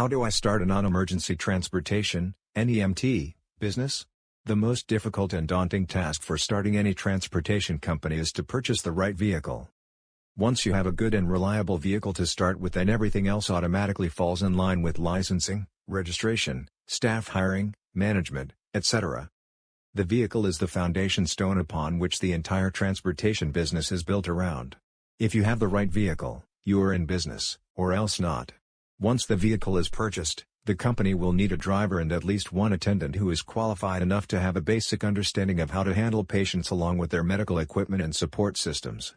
How do I start a non-emergency transportation NEMT, business? The most difficult and daunting task for starting any transportation company is to purchase the right vehicle. Once you have a good and reliable vehicle to start with then everything else automatically falls in line with licensing, registration, staff hiring, management, etc. The vehicle is the foundation stone upon which the entire transportation business is built around. If you have the right vehicle, you are in business, or else not. Once the vehicle is purchased, the company will need a driver and at least one attendant who is qualified enough to have a basic understanding of how to handle patients along with their medical equipment and support systems.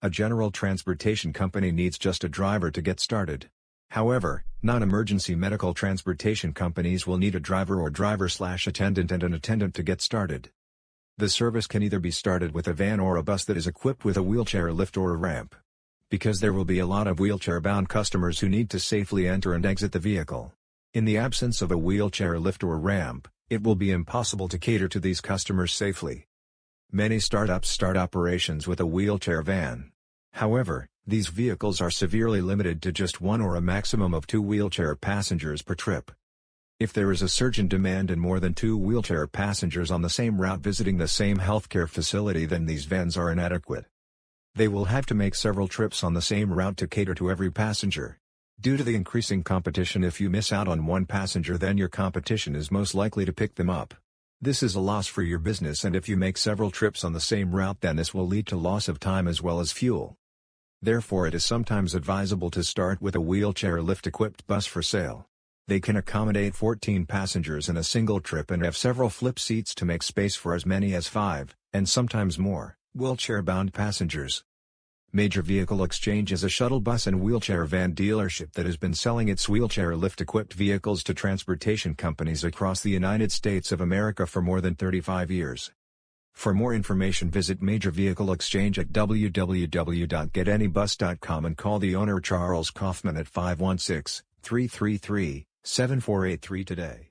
A general transportation company needs just a driver to get started. However, non-emergency medical transportation companies will need a driver or driver-slash-attendant and an attendant to get started. The service can either be started with a van or a bus that is equipped with a wheelchair lift or a ramp because there will be a lot of wheelchair-bound customers who need to safely enter and exit the vehicle. In the absence of a wheelchair lift or ramp, it will be impossible to cater to these customers safely. Many startups start operations with a wheelchair van. However, these vehicles are severely limited to just one or a maximum of two wheelchair passengers per trip. If there is a surge in demand and more than two wheelchair passengers on the same route visiting the same healthcare facility then these vans are inadequate. They will have to make several trips on the same route to cater to every passenger. Due to the increasing competition if you miss out on one passenger then your competition is most likely to pick them up. This is a loss for your business and if you make several trips on the same route then this will lead to loss of time as well as fuel. Therefore it is sometimes advisable to start with a wheelchair lift-equipped bus for sale. They can accommodate 14 passengers in a single trip and have several flip seats to make space for as many as 5, and sometimes more wheelchair-bound passengers. Major Vehicle Exchange is a shuttle bus and wheelchair van dealership that has been selling its wheelchair lift-equipped vehicles to transportation companies across the United States of America for more than 35 years. For more information visit Major Vehicle Exchange at www.getanybus.com and call the owner Charles Kaufman at 516-333-7483 today.